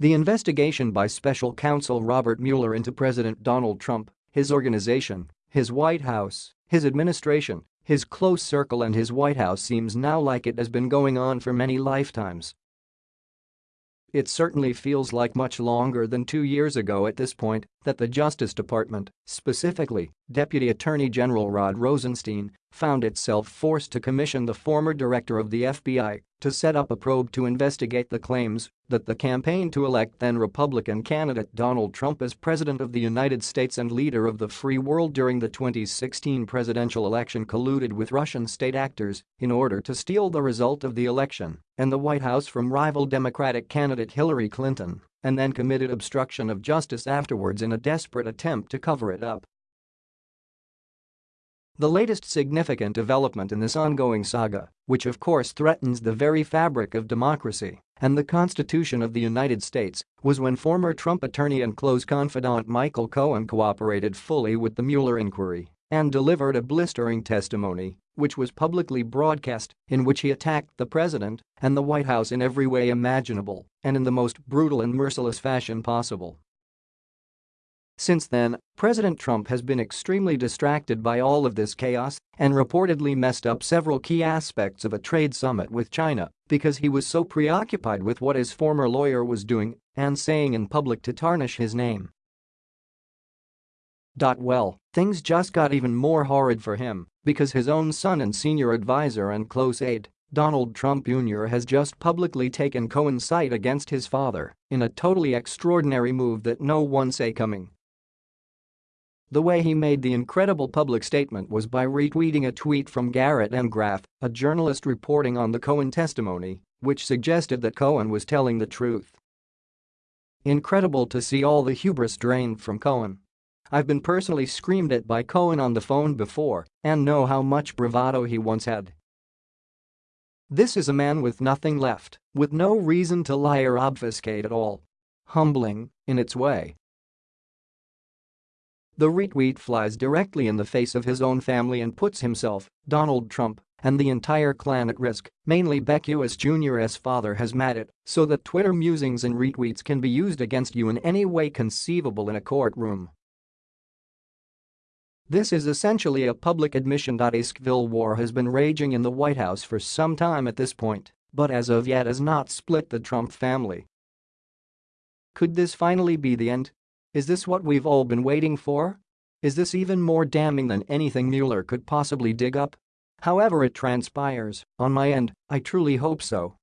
The investigation by special counsel Robert Mueller into President Donald Trump, his organization, his White House, his administration, his close circle and his White House seems now like it has been going on for many lifetimes. It certainly feels like much longer than two years ago at this point that the Justice Department, specifically Deputy Attorney General Rod Rosenstein, found itself forced to commission the former director of the FBI to set up a probe to investigate the claims that the campaign to elect then-Republican candidate Donald Trump as President of the United States and leader of the free world during the 2016 presidential election colluded with Russian state actors in order to steal the result of the election and the White House from rival Democratic candidate Hillary Clinton and then committed obstruction of justice afterwards in a desperate attempt to cover it up. The latest significant development in this ongoing saga, which of course threatens the very fabric of democracy and the Constitution of the United States, was when former Trump attorney and close confidant Michael Cohen cooperated fully with the Mueller inquiry and delivered a blistering testimony, which was publicly broadcast, in which he attacked the president and the White House in every way imaginable and in the most brutal and merciless fashion possible. Since then, President Trump has been extremely distracted by all of this chaos and reportedly messed up several key aspects of a trade summit with China because he was so preoccupied with what his former lawyer was doing and saying in public to tarnish his name. Well, things just got even more horrid for him because his own son and senior advisor and close aide, Donald Trump Jr. has just publicly taken Cohen's side against his father in a totally extraordinary move that no one saw coming. The way he made the incredible public statement was by retweeting a tweet from Garrett M. Graff, a journalist reporting on the Cohen testimony, which suggested that Cohen was telling the truth. Incredible to see all the hubris drained from Cohen. I've been personally screamed at by Cohen on the phone before and know how much bravado he once had. This is a man with nothing left, with no reason to lie or obfuscate at all. Humbling, in its way, the retweet flies directly in the face of his own family and puts himself, Donald Trump, and the entire clan at risk, mainly Beck US Jr.'s father has made it so that Twitter musings and retweets can be used against you in any way conceivable in a courtroom. This is essentially a public admission. that A civil war has been raging in the White House for some time at this point, but as of yet has not split the Trump family. Could this finally be the end? Is this what we've all been waiting for? Is this even more damning than anything Mueller could possibly dig up? However it transpires, on my end, I truly hope so.